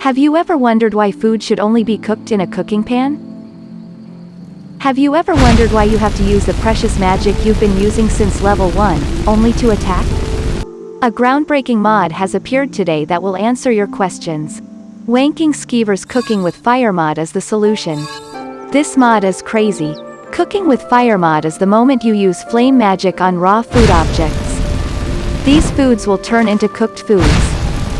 Have you ever wondered why food should only be cooked in a cooking pan? Have you ever wondered why you have to use the precious magic you've been using since level 1, only to attack? A groundbreaking mod has appeared today that will answer your questions. Wanking Skeever's Cooking with Fire mod is the solution. This mod is crazy. Cooking with Fire mod is the moment you use flame magic on raw food objects. These foods will turn into cooked foods.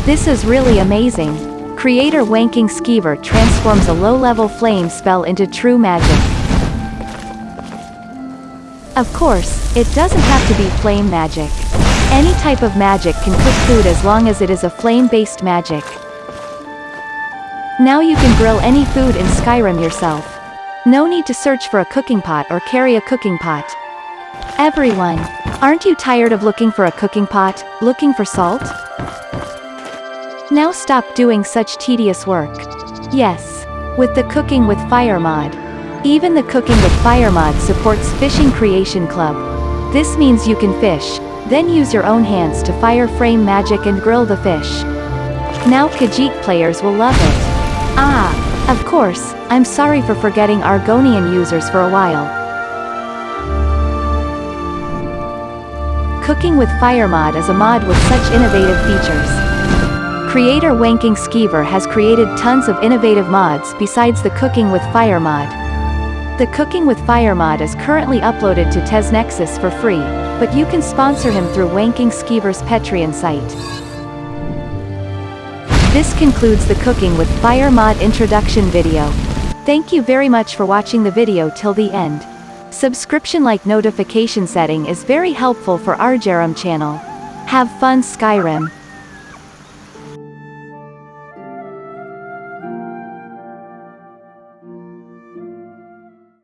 This is really amazing. Creator Wanking Skeever transforms a low-level flame spell into true magic. Of course, it doesn't have to be flame magic. Any type of magic can cook food as long as it is a flame-based magic. Now you can grill any food in Skyrim yourself. No need to search for a cooking pot or carry a cooking pot. Everyone, aren't you tired of looking for a cooking pot, looking for salt? Now stop doing such tedious work. Yes. With the Cooking with Fire mod. Even the Cooking with Fire mod supports Fishing Creation Club. This means you can fish, then use your own hands to fire frame magic and grill the fish. Now Khajiit players will love it. Ah, of course, I'm sorry for forgetting Argonian users for a while. Cooking with Fire mod is a mod with such innovative features. Creator Wanking Skeever has created tons of innovative mods besides the Cooking with Fire mod. The Cooking with Fire mod is currently uploaded to TesNexus for free, but you can sponsor him through Wanking Skeever's Patreon site. This concludes the Cooking with Fire mod introduction video. Thank you very much for watching the video till the end. Subscription-like notification setting is very helpful for our Jerem channel. Have fun Skyrim.